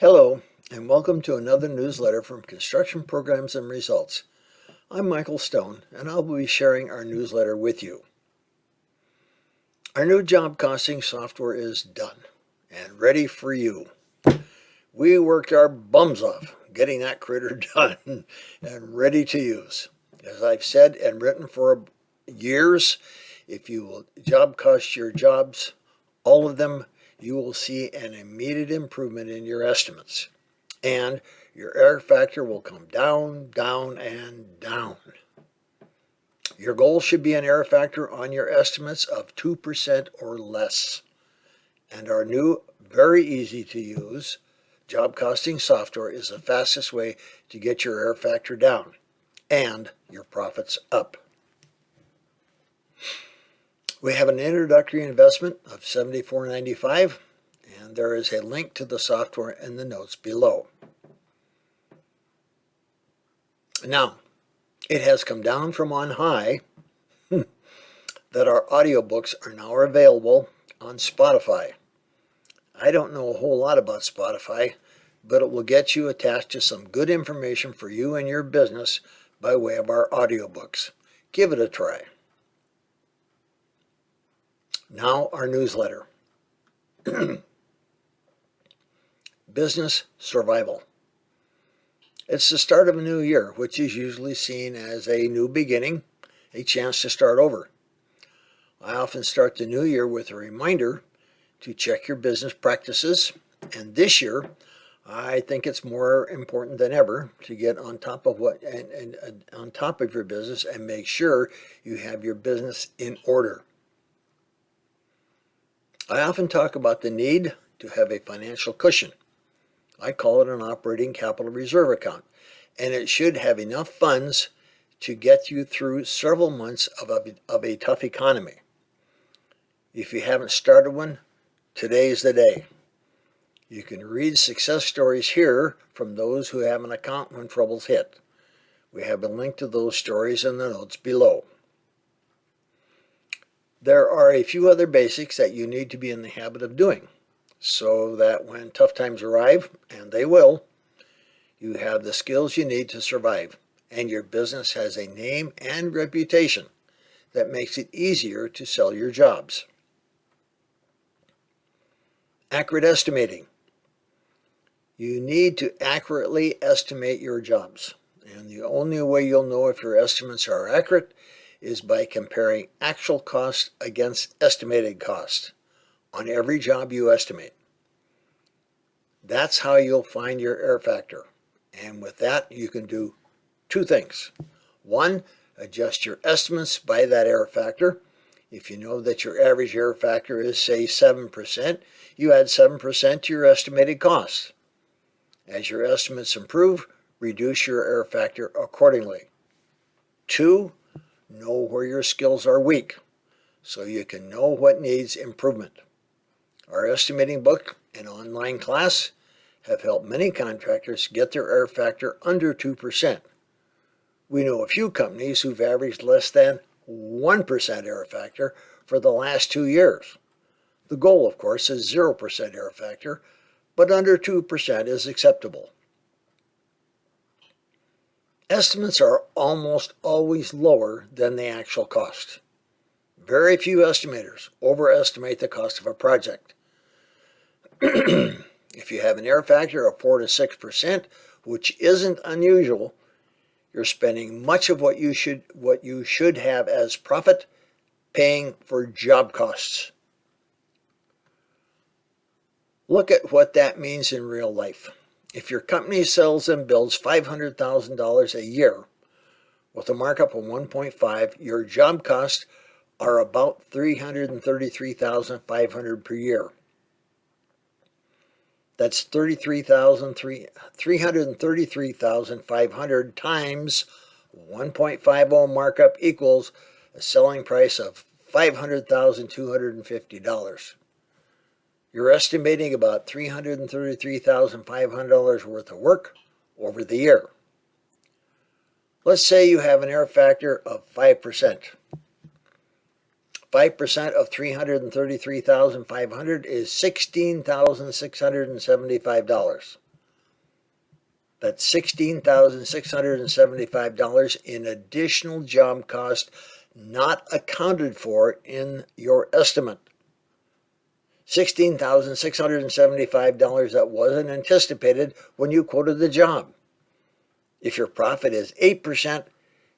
Hello, and welcome to another newsletter from Construction Programs and Results. I'm Michael Stone, and I'll be sharing our newsletter with you. Our new job costing software is done and ready for you. We worked our bums off getting that critter done and ready to use. As I've said and written for years, if you will job cost your jobs, all of them you will see an immediate improvement in your estimates. And your error factor will come down, down, and down. Your goal should be an error factor on your estimates of 2% or less. And our new, very easy to use job costing software is the fastest way to get your error factor down and your profits up. We have an introductory investment of $74.95 and there is a link to the software in the notes below. Now, it has come down from on high that our audiobooks are now available on Spotify. I don't know a whole lot about Spotify, but it will get you attached to some good information for you and your business by way of our audiobooks. Give it a try. Now our newsletter. Business survival. It's the start of a new year, which is usually seen as a new beginning, a chance to start over. I often start the new year with a reminder to check your business practices, and this year I think it's more important than ever to get on top of what and, and, and on top of your business and make sure you have your business in order. I often talk about the need to have a financial cushion. I call it an operating capital reserve account, and it should have enough funds to get you through several months of a, of a tough economy. If you haven't started one, today's the day. You can read success stories here from those who have an account when troubles hit. We have a link to those stories in the notes below. There are a few other basics that you need to be in the habit of doing so that when tough times arrive, and they will, you have the skills you need to survive and your business has a name and reputation that makes it easier to sell your jobs. Accurate estimating. You need to accurately estimate your jobs. And the only way you'll know if your estimates are accurate is by comparing actual cost against estimated cost on every job you estimate. That's how you'll find your error factor. And with that, you can do two things. One, adjust your estimates by that error factor. If you know that your average error factor is, say, 7%, you add 7% to your estimated cost. As your estimates improve, reduce your error factor accordingly. Two, Know where your skills are weak so you can know what needs improvement. Our estimating book and online class have helped many contractors get their error factor under 2%. We know a few companies who've averaged less than 1% error factor for the last two years. The goal, of course, is 0% error factor, but under 2% is acceptable. Estimates are almost always lower than the actual cost. Very few estimators overestimate the cost of a project. if you have an error factor of 4 to 6%, which isn't unusual, you're spending much of what you should what you should have as profit paying for job costs. Look at what that means in real life. If your company sells and builds $500,000 a year with a markup of 1.5, your job costs are about $333,500 per year. That's 333,500 times 1.50 markup equals a selling price of $500,250. You're estimating about $333,500 worth of work over the year. Let's say you have an error factor of 5%. 5% of 333,500 is $16,675. That's $16,675 in additional job cost not accounted for in your estimate. $16,675 that wasn't anticipated when you quoted the job. If your profit is 8%,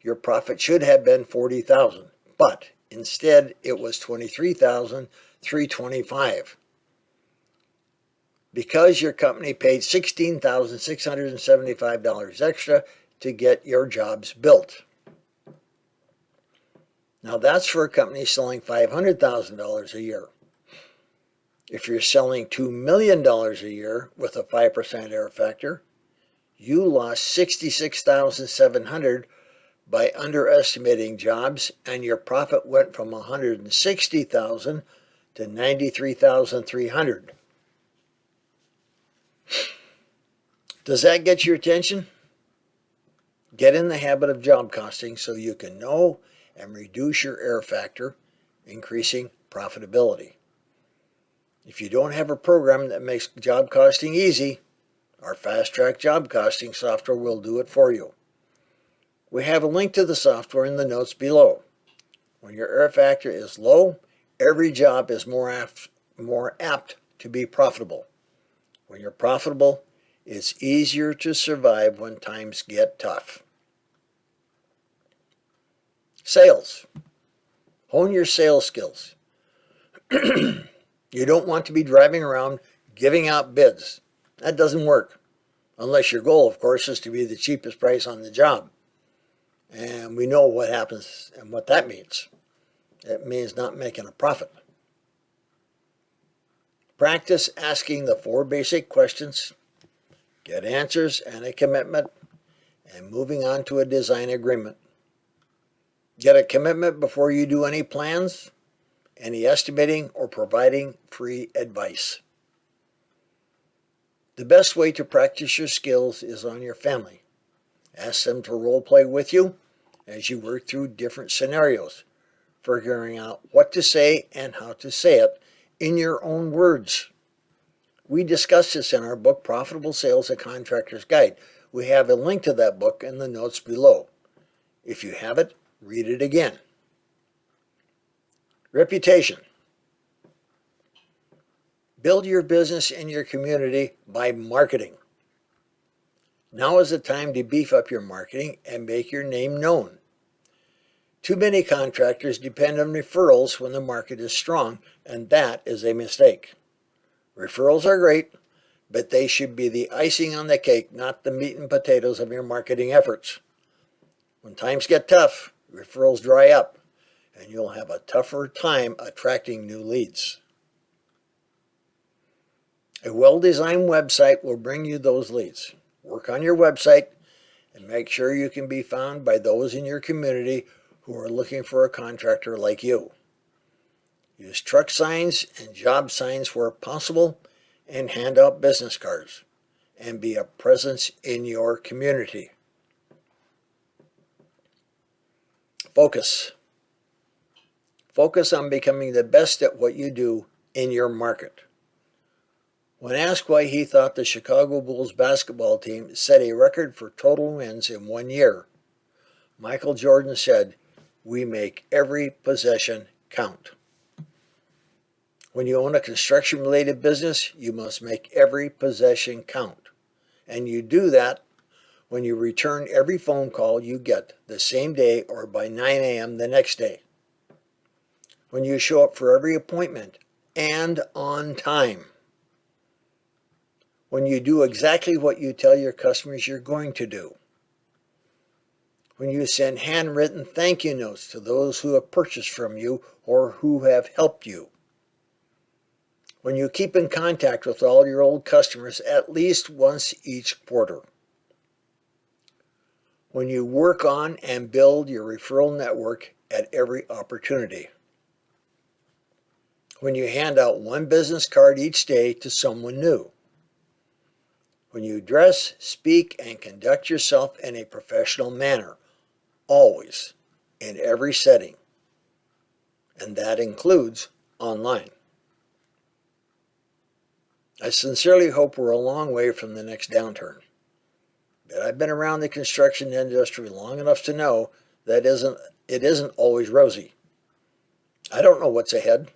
your profit should have been 40,000, but instead it was $23,325 Because your company paid $16,675 extra to get your jobs built. Now that's for a company selling $500,000 a year. If you're selling $2 million a year with a 5% error factor, you lost 66,700 by underestimating jobs and your profit went from 160,000 to 93,300. Does that get your attention? Get in the habit of job costing so you can know and reduce your error factor, increasing profitability. If you don't have a program that makes job costing easy, our Fast Track Job Costing software will do it for you. We have a link to the software in the notes below. When your error factor is low, every job is more apt, more apt to be profitable. When you're profitable, it's easier to survive when times get tough. Sales. Hone your sales skills. you don't want to be driving around giving out bids. That doesn't work. Unless your goal, of course, is to be the cheapest price on the job. And we know what happens and what that means. It means not making a profit. Practice asking the four basic questions, get answers and a commitment, and moving on to a design agreement. Get a commitment before you do any plans, any estimating, or providing free advice. The best way to practice your skills is on your family. Ask them to role play with you as you work through different scenarios, figuring out what to say and how to say it in your own words. We discuss this in our book, Profitable Sales, A Contractor's Guide. We have a link to that book in the notes below. If you have it, read it again. Reputation. Build your business in your community by marketing. Now is the time to beef up your marketing and make your name known. Too many contractors depend on referrals when the market is strong, and that is a mistake. Referrals are great, but they should be the icing on the cake, not the meat and potatoes of your marketing efforts. When times get tough, referrals dry up, and you'll have a tougher time attracting new leads. A well-designed website will bring you those leads. Work on your website and make sure you can be found by those in your community who are looking for a contractor like you. Use truck signs and job signs where possible and hand out business cards and be a presence in your community. Focus. Focus on becoming the best at what you do in your market. When asked why he thought the Chicago Bulls basketball team set a record for total wins in one year, Michael Jordan said, we make every possession count. When you own a construction-related business, you must make every possession count. And you do that when you return every phone call you get the same day or by 9 a.m. the next day. When you show up for every appointment and on time when you do exactly what you tell your customers you're going to do. When you send handwritten thank you notes to those who have purchased from you or who have helped you. When you keep in contact with all your old customers at least once each quarter. When you work on and build your referral network at every opportunity. When you hand out one business card each day to someone new when you dress, speak, and conduct yourself in a professional manner, always, in every setting. And that includes online. I sincerely hope we're a long way from the next downturn. but I've been around the construction industry long enough to know that isn't it isn't always rosy. I don't know what's ahead,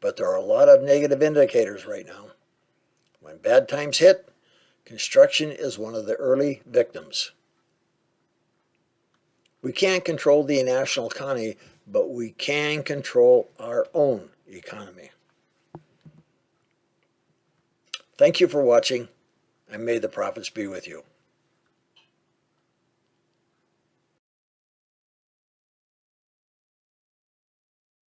but there are a lot of negative indicators right now. When bad times hit, construction is one of the early victims. We can't control the national economy, but we can control our own economy. Thank you for watching, and may the profits be with you.